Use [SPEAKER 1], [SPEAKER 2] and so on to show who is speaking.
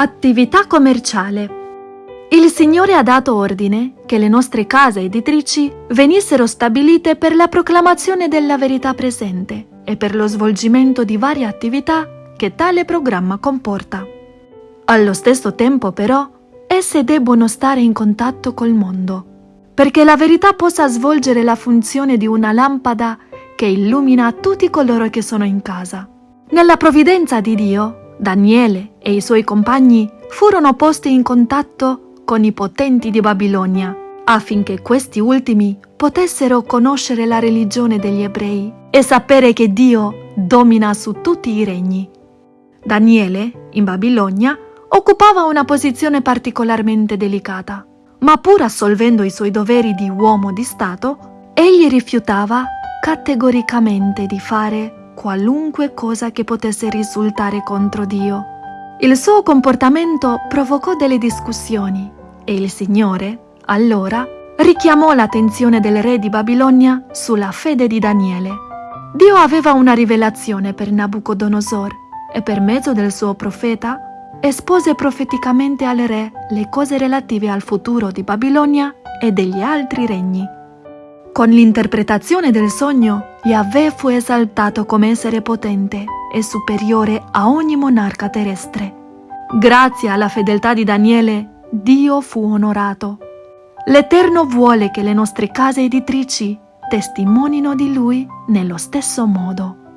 [SPEAKER 1] Attività commerciale. Il Signore ha dato ordine che le nostre case editrici venissero stabilite per la proclamazione della verità presente e per lo svolgimento di varie attività che tale programma comporta. Allo stesso tempo, però, esse debbono stare in contatto col mondo, perché la verità possa svolgere la funzione di una lampada che illumina tutti coloro che sono in casa. Nella provvidenza di Dio, Daniele e i suoi compagni furono posti in contatto con i potenti di Babilonia, affinché questi ultimi potessero conoscere la religione degli ebrei e sapere che Dio domina su tutti i regni. Daniele, in Babilonia, occupava una posizione particolarmente delicata, ma pur assolvendo i suoi doveri di uomo di Stato, egli rifiutava categoricamente di fare qualunque cosa che potesse risultare contro Dio. Il suo comportamento provocò delle discussioni e il Signore, allora, richiamò l'attenzione del re di Babilonia sulla fede di Daniele. Dio aveva una rivelazione per Nabucodonosor e per mezzo del suo profeta espose profeticamente al re le cose relative al futuro di Babilonia e degli altri regni. Con l'interpretazione del sogno, Yahweh fu esaltato come essere potente e superiore a ogni monarca terrestre. Grazie alla fedeltà di Daniele, Dio fu onorato. L'Eterno vuole che le nostre case editrici testimonino di Lui nello stesso modo.